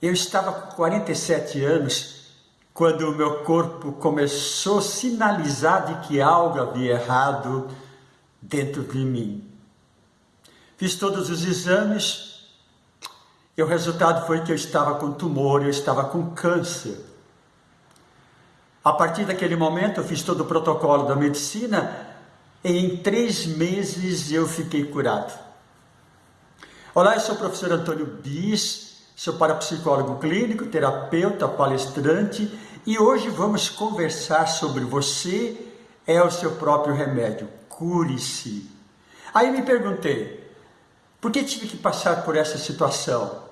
Eu estava com 47 anos quando o meu corpo começou a sinalizar de que algo havia errado dentro de mim. Fiz todos os exames e o resultado foi que eu estava com tumor, eu estava com câncer. A partir daquele momento eu fiz todo o protocolo da medicina e em três meses eu fiquei curado. Olá, eu sou o professor Antônio Bis, Sou parapsicólogo clínico, terapeuta, palestrante e hoje vamos conversar sobre você é o seu próprio remédio. Cure-se. Aí me perguntei, por que tive que passar por essa situação?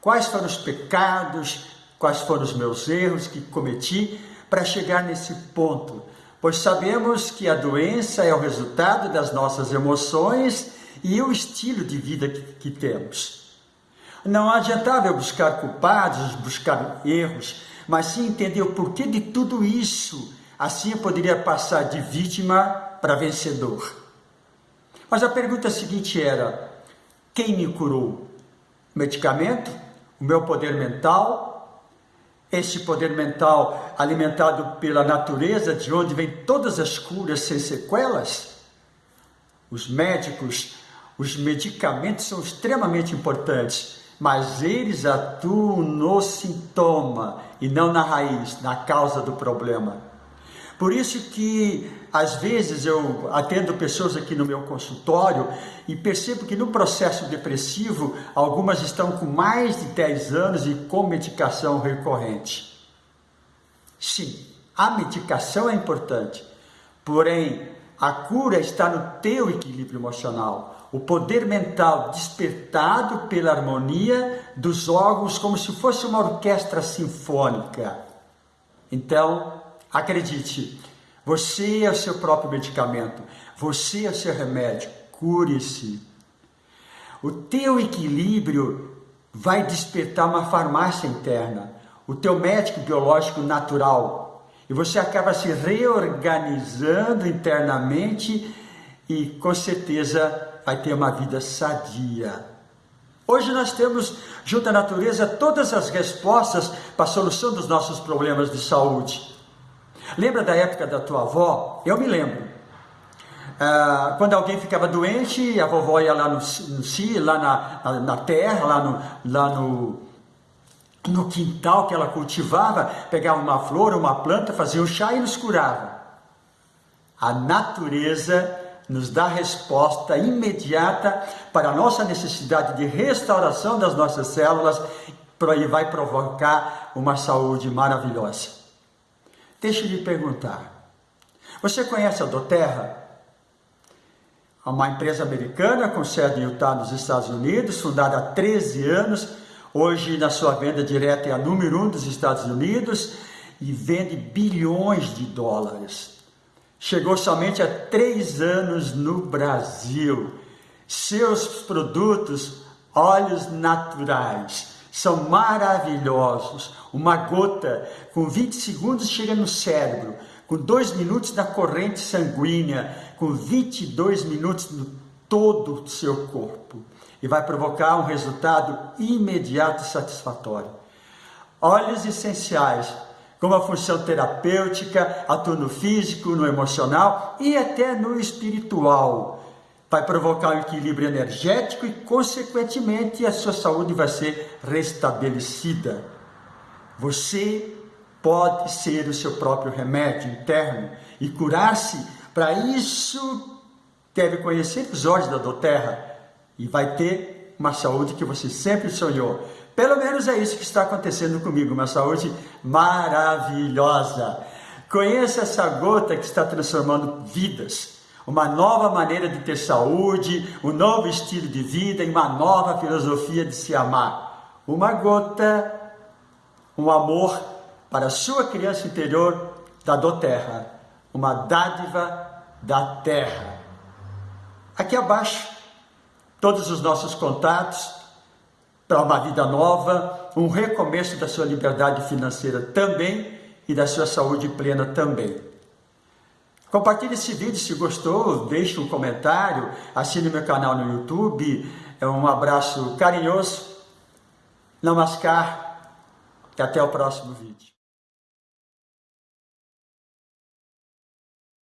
Quais foram os pecados, quais foram os meus erros que cometi para chegar nesse ponto? Pois sabemos que a doença é o resultado das nossas emoções e o estilo de vida que, que temos. Não adiantava eu buscar culpados, buscar erros, mas sim entender o porquê de tudo isso. Assim eu poderia passar de vítima para vencedor. Mas a pergunta seguinte era: quem me curou? O medicamento? O meu poder mental? Este poder mental alimentado pela natureza, de onde vem todas as curas sem sequelas? Os médicos, os medicamentos são extremamente importantes, mas eles atuam no sintoma e não na raiz, na causa do problema. Por isso que às vezes eu atendo pessoas aqui no meu consultório e percebo que no processo depressivo algumas estão com mais de 10 anos e com medicação recorrente. Sim, a medicação é importante, porém a cura está no teu equilíbrio emocional o poder mental despertado pela harmonia dos órgãos como se fosse uma orquestra sinfônica. Então, acredite, você é o seu próprio medicamento, você é o seu remédio, cure-se. O teu equilíbrio vai despertar uma farmácia interna, o teu médico biológico natural, e você acaba se reorganizando internamente e com certeza vai ter uma vida sadia. Hoje nós temos, junto à natureza, todas as respostas para a solução dos nossos problemas de saúde. Lembra da época da tua avó? Eu me lembro. Ah, quando alguém ficava doente, a vovó ia lá no, no lá na, na, na, terra, lá no, lá no, no quintal que ela cultivava, pegava uma flor, uma planta, fazia um chá e nos curava. A natureza nos dá resposta imediata para a nossa necessidade de restauração das nossas células e vai provocar uma saúde maravilhosa. Deixa eu lhe perguntar: você conhece a Doterra? Uma empresa americana com sede em Utah, nos Estados Unidos, fundada há 13 anos, hoje na sua venda direta é a número um dos Estados Unidos e vende bilhões de dólares. Chegou somente há três anos no Brasil. Seus produtos, óleos naturais, são maravilhosos. Uma gota com 20 segundos chega no cérebro, com 2 minutos na corrente sanguínea, com 22 minutos no todo o seu corpo. E vai provocar um resultado imediato e satisfatório. Óleos essenciais como a função terapêutica, atua no físico, no emocional e até no espiritual. Vai provocar um equilíbrio energético e, consequentemente, a sua saúde vai ser restabelecida. Você pode ser o seu próprio remédio interno e curar-se. Para isso, deve conhecer os olhos da Doterra e vai ter uma saúde que você sempre sonhou. Pelo menos é isso que está acontecendo comigo, uma saúde maravilhosa. Conheça essa gota que está transformando vidas, uma nova maneira de ter saúde, um novo estilo de vida e uma nova filosofia de se amar. Uma gota, um amor para a sua criança interior da doterra, uma dádiva da terra. Aqui abaixo, todos os nossos contatos, para uma vida nova, um recomeço da sua liberdade financeira também e da sua saúde plena também. Compartilhe esse vídeo se gostou, deixe um comentário, assine meu canal no YouTube. É um abraço carinhoso. Namaskar. E até o próximo vídeo.